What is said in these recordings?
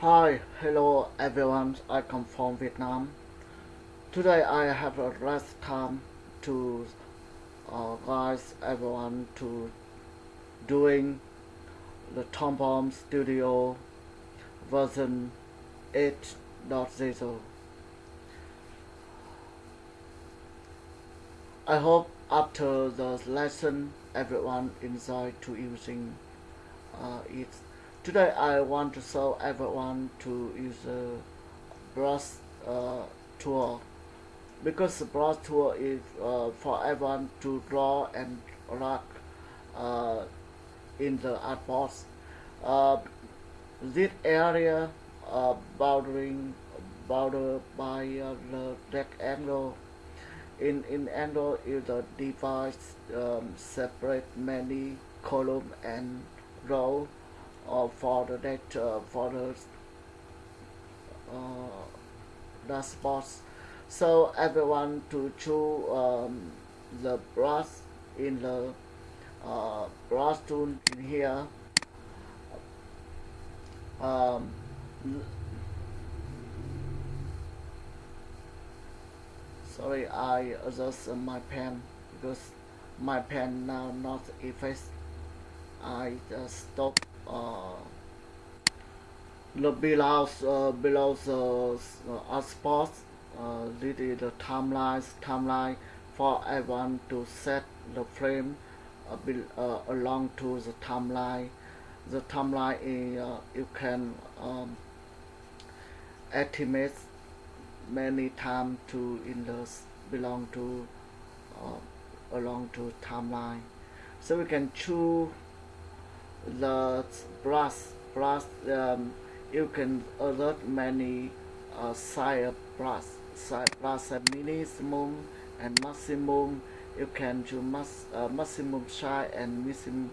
Hi, hello everyone. I come from Vietnam. Today I have a last time to uh, guys everyone to doing the Toon Boom Studio version 8.0. I hope after the lesson everyone enjoy to using uh, it Today I want to show everyone to use a brush uh, tool. Because the brush tool is uh, for everyone to draw and write uh, in the artboard. Uh, this area uh, bounding bounded by uh, the rectangle in in angle is the device um, separate many column and row uh, for the data for the uh, dashboards so everyone to choose um, the brush in the uh, brush tool in here. Um, sorry I adjust my pen because my pen now not effaced I just stop uh, the below uh, below the uh, spot uh, this is the timeline timeline for everyone to set the frame uh, be, uh, along to the timeline. The timeline is uh, you can um, estimate many time to in the belong to uh, along to timeline. So we can choose the brush brush um, you can alert many uh, side brush side brush minimum and maximum. You can choose max, uh, maximum size and maximum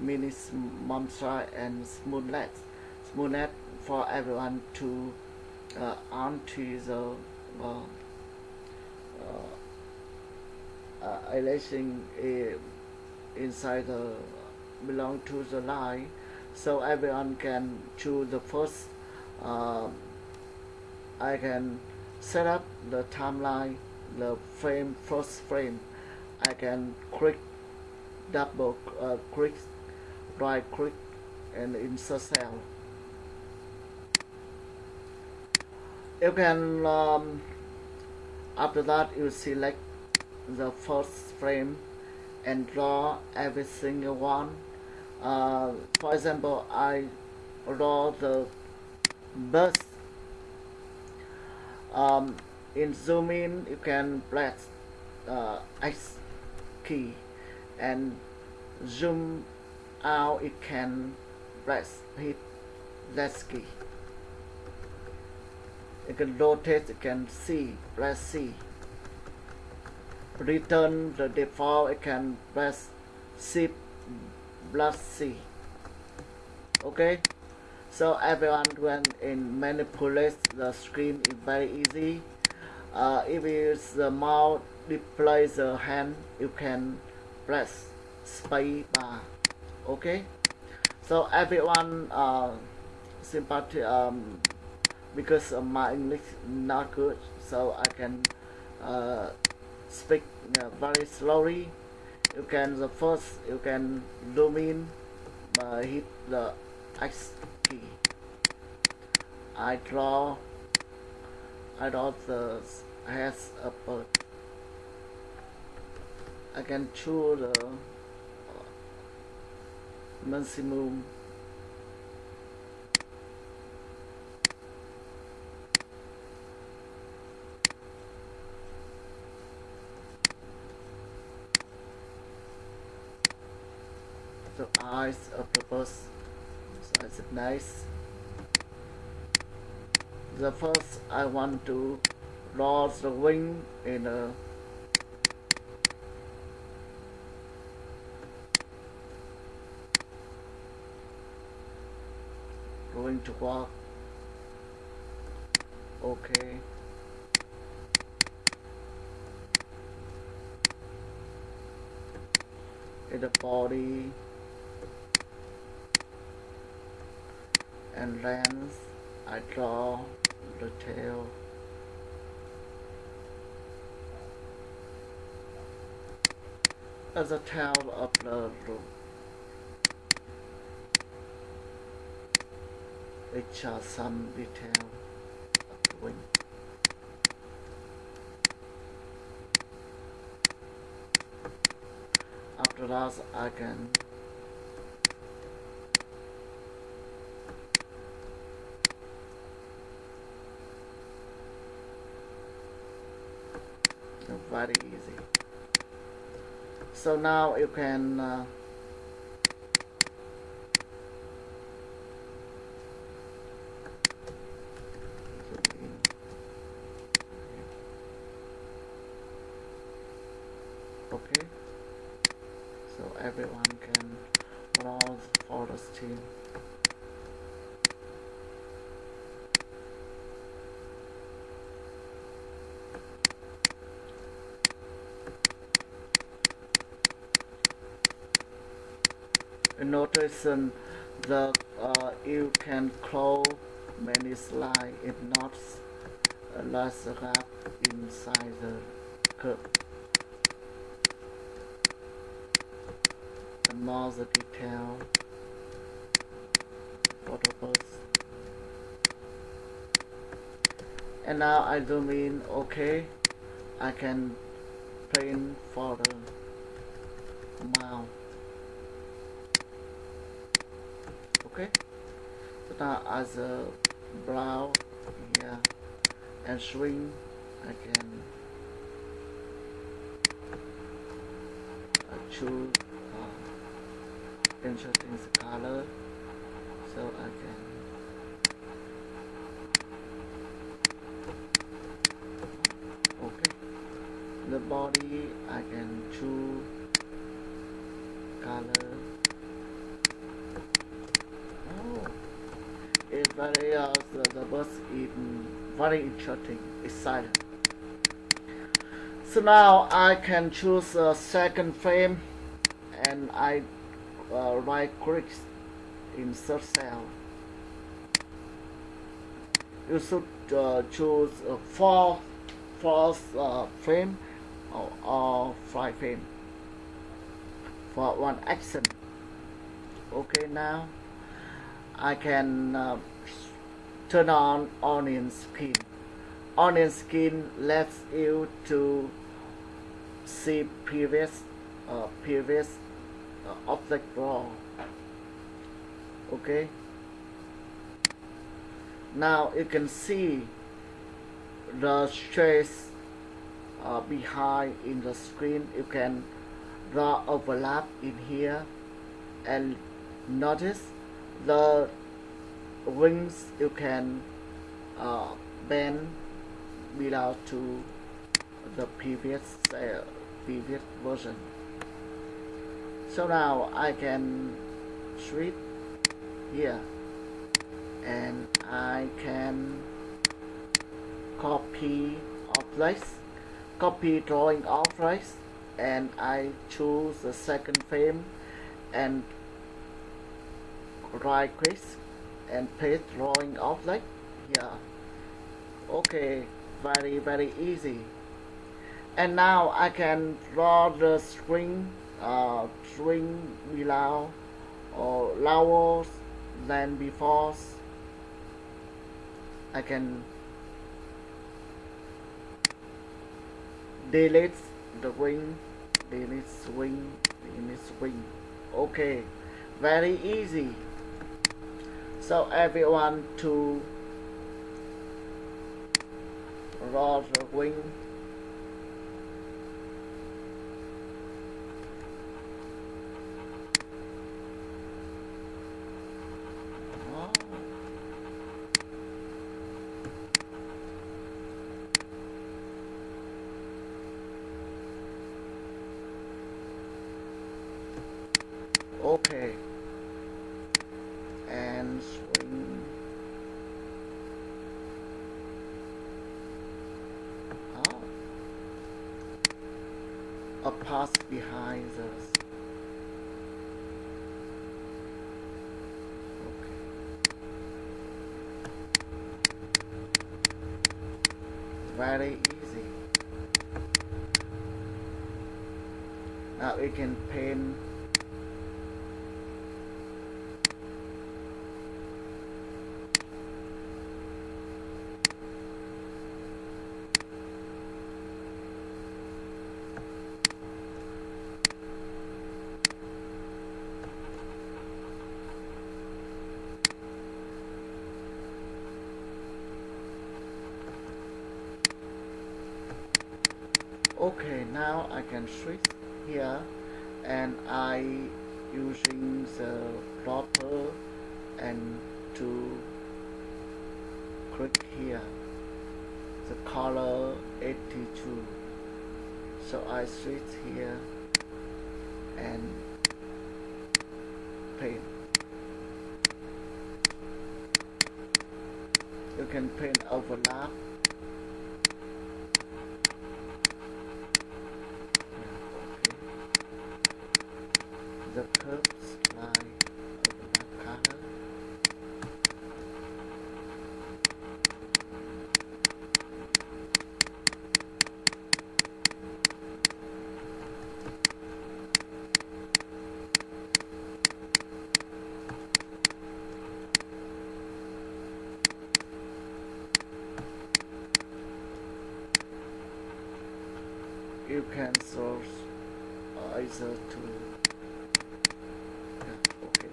minimum size and smoothness smoothness for everyone to uh, onto the uh, uh, uh, elation inside the belong to the line so everyone can choose the first uh, I can set up the timeline the frame first frame. I can click double uh, click right click and insert cell. You can um, after that you select the first frame and draw every single one uh, for example I draw the bus um, in zoom in you can press uh, X key and zoom out it can press hit Z key. You can rotate you can see press C. Return the default you can press shift plus C okay so everyone when in manipulate the screen is very easy. Uh, if it's the mouse display the hand you can press space bar. Okay so everyone uh, sympathy um, because my English not good so I can uh, speak uh, very slowly you can the first you can zoom in by uh, hit the X key. I draw I draw the heads upward I can choose the uh, maximum eyes of bus so it's nice? The first I want to draw the wing in a going to walk. Okay. In the body and lens I draw the tail as a tail of the which are some detail of the wing. After that I can very easy. So now you can uh, okay so everyone can browse for the steam um, the uh, you can close many slides if not uh, less gap inside the curve and more the detail the birds and now I zoom in okay I can print for the mount okay? So now as a brow yeah and swing I can choose uh, interesting color. So I can uh, the, bus is very interesting exciting so now I can choose a second frame and I uh, right click insert cell. You should uh, choose a four fourth uh, frame or, or five frame for one action. Okay now I can uh, turn on onion skin. Onion skin lets you to see previous uh, previous uh, object raw. Okay. Now you can see the trace uh, behind in the screen. You can draw overlap in here and notice the wings you can uh, bend below to the previous uh, previous version. So now I can switch here. And I can copy place copy drawing place and I choose the second frame and right click and paste drawing outlet yeah. Okay very very easy. And now I can draw the string uh, string below or lower than before. I can delete the wing delete swing delete swing. Okay very easy so everyone to roll the wing past behind us. Okay. Very easy. Now we can paint okay now I can switch here and I using the dropper and to click here the color 82 so I switch here and paint. You can paint overlap the curves line overlap color you can source either to yeah, okay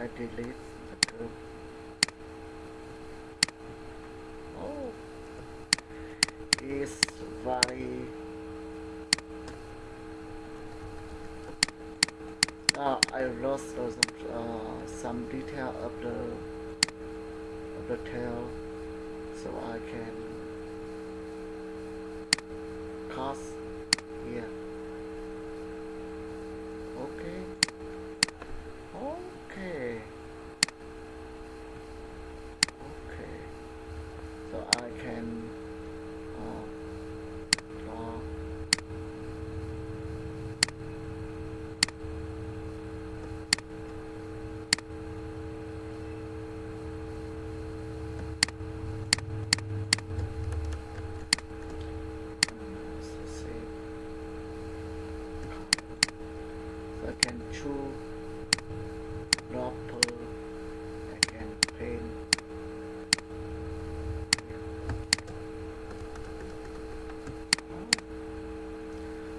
I delete the oh is very uh, I lost uh, some, uh, some detail of the of the tail so I can cast here okay okay okay so I can uh, draw so save so I can choose dropper I can paint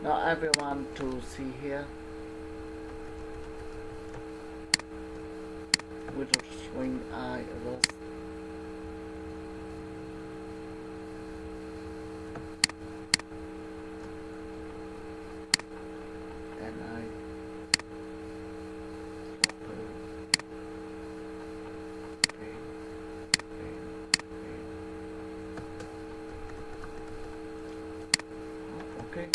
now everyone to see here. With a swing eye and I open paint, paint, paint. Oh, okay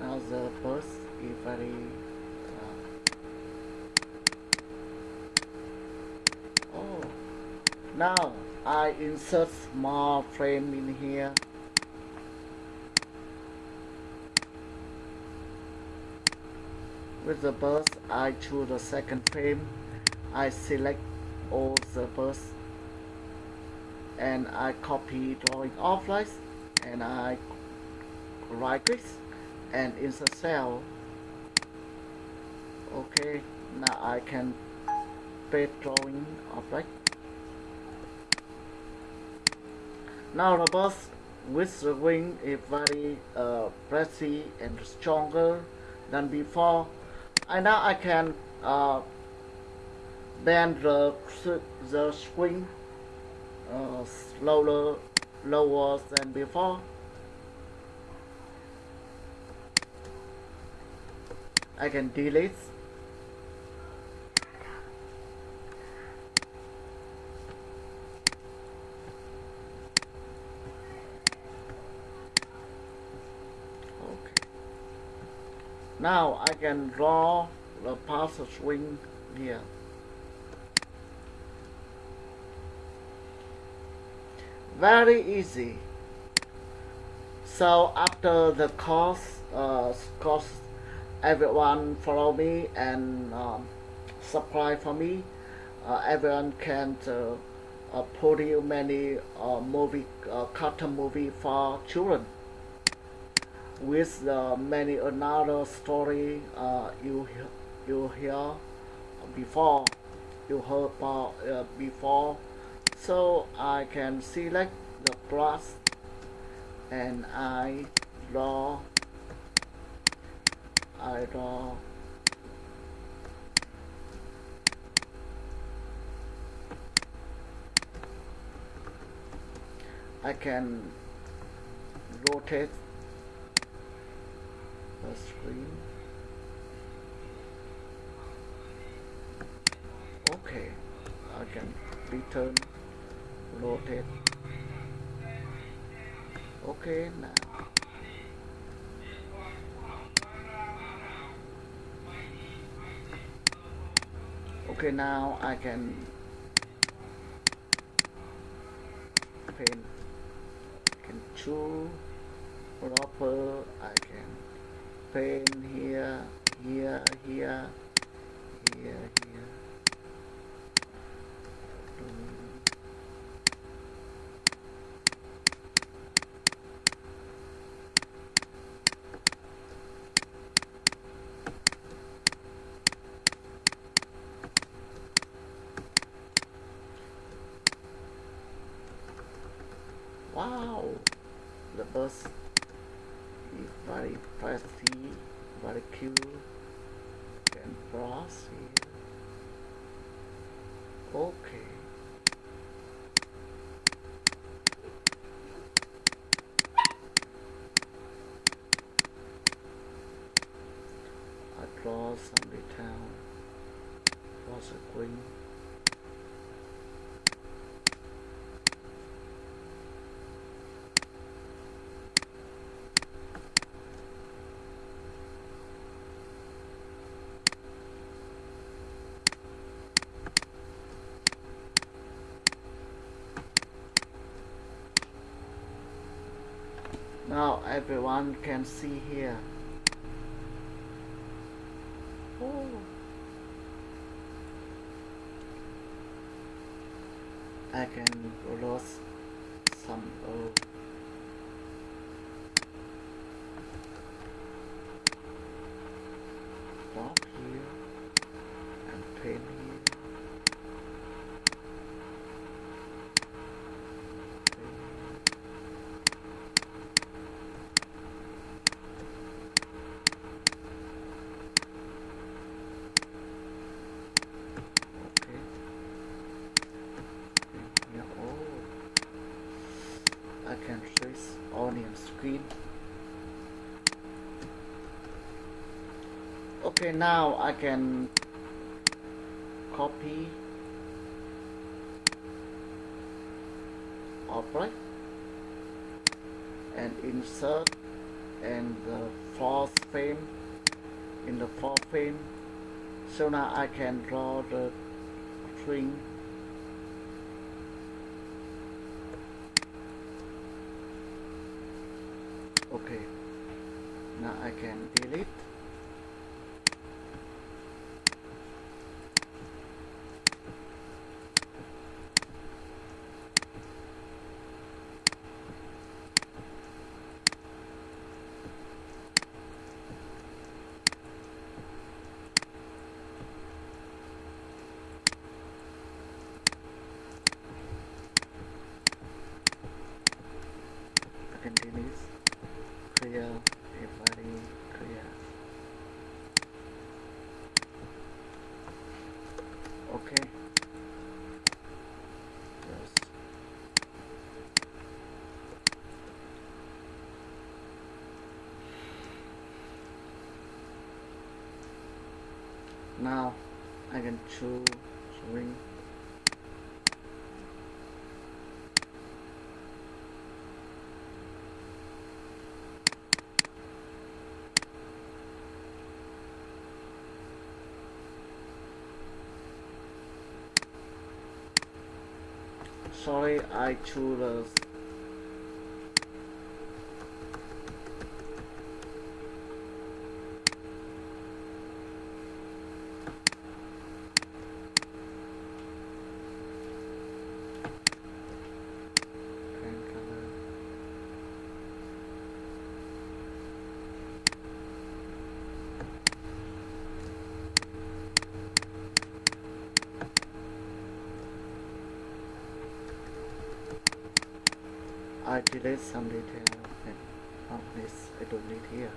now the bus is very uh, oh now I insert small frame in here. With the bus I choose the second frame. I select all the bus and I copy drawing offline and I right click and insert cell. Okay now I can paste drawing object now the bus with the wing is very uh, pretty and stronger than before and now I can uh, bend the, the swing uh, slower lower than before. I can delete okay now I can draw the path swing here. Very easy. So after the course uh, course everyone follow me and um, subscribe for me uh, everyone can uh, uh, produce many uh, movie uh, cartoon movie for children with uh, many another story uh, you you hear before you heard about uh, before. So I can select the and I draw I draw. I can rotate the screen? Okay I can return rotate okay now. Okay now I can paint. Can choose proper I can paint here here here here here Mm. Wow, the bus is very fancy, very cute, and brassy. Okay. I draw some detail Now everyone can see here. Oh. I can lose some oil. Stop here and paint here. Paint here. Okay. Yeah, oh. I can trace onion screen. Okay, now I can copy. Object and insert. And the fourth frame. In the fourth frame. So now I can draw the string. Okay. Now I can delete I can delete clear everybody clear okay. Yes. Now I can choose swing sorry I choose the I delete some detail of this oh, I don't need here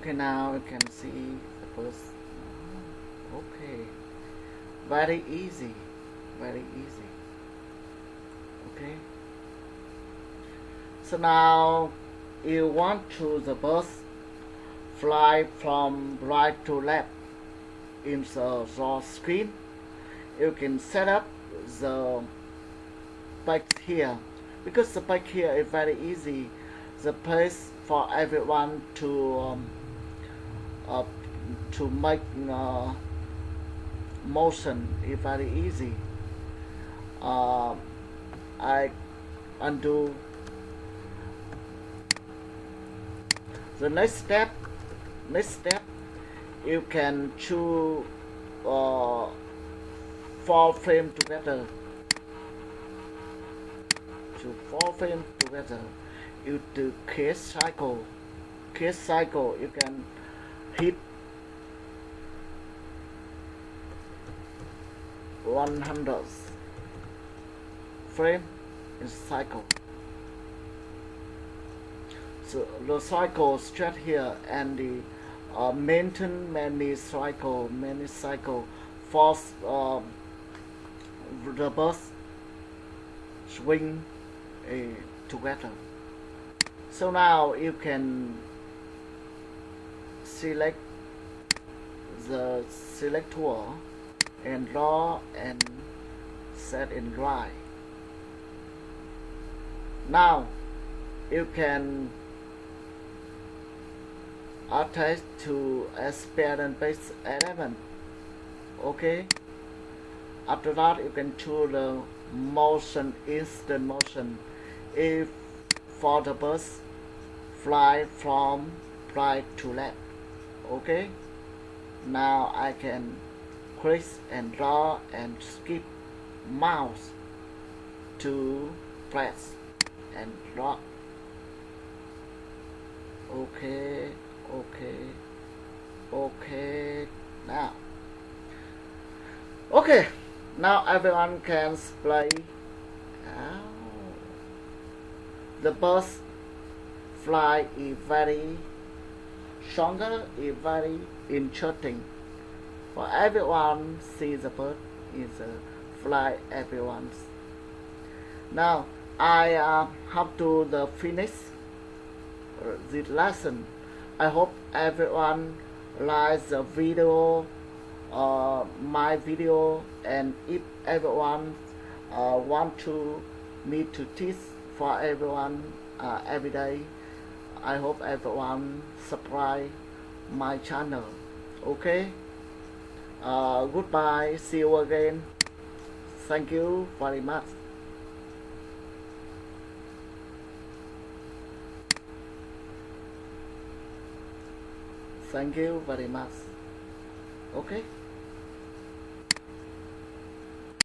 okay now you can see the first. Okay. Very easy. Very easy. Okay. So now you want to the bus fly from right to left in the raw screen. You can set up the bike here. Because the bike here is very easy. The place for everyone to um, uh, to make uh, motion very easy. Uh, I undo. The next step next step you can choose uh, four frame together. To four frame together you do case cycle. Case cycle you can hit 100 frame in cycle. So the cycle straight here and the uh, maintain many cycle many cycle. Force uh, the bus swing uh, together. So now you can select the select tool and draw and set in dry. Now you can attach to experience base element okay? After that you can choose the motion instant motion. If for the bus fly from right to left okay? Now I can click and draw and skip mouse to press and draw. Okay okay okay now. Okay now everyone can play. Oh. the bus fly is very stronger is very interesting for everyone see the bird is a fly everyone's. Now I uh, have to the finish this lesson. I hope everyone likes the video uh, my video and if everyone uh, want to me to teach for everyone uh, every day I hope everyone subscribe my channel. Okay? Uh, goodbye. See you again. Thank you very much. Thank you very much. Okay